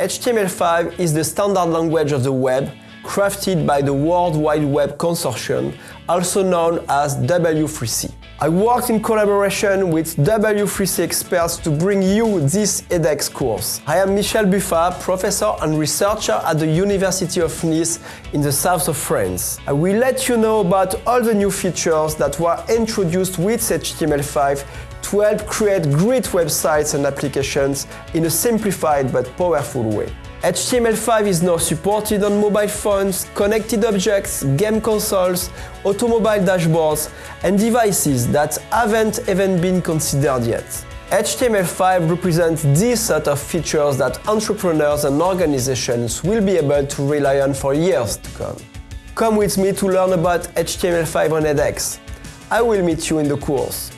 HTML5 is the standard language of the web, crafted by the World Wide Web Consortium, also known as W3C. I worked in collaboration with W3C experts to bring you this edX course. I am Michel Buffa, professor and researcher at the University of Nice in the south of France. I will let you know about all the new features that were introduced with HTML5 to help create great websites and applications in a simplified but powerful way. HTML5 is now supported on mobile phones, connected objects, game consoles, automobile dashboards, and devices that haven't even been considered yet. HTML5 represents this set of features that entrepreneurs and organizations will be able to rely on for years to come. Come with me to learn about HTML5 on edX. I will meet you in the course.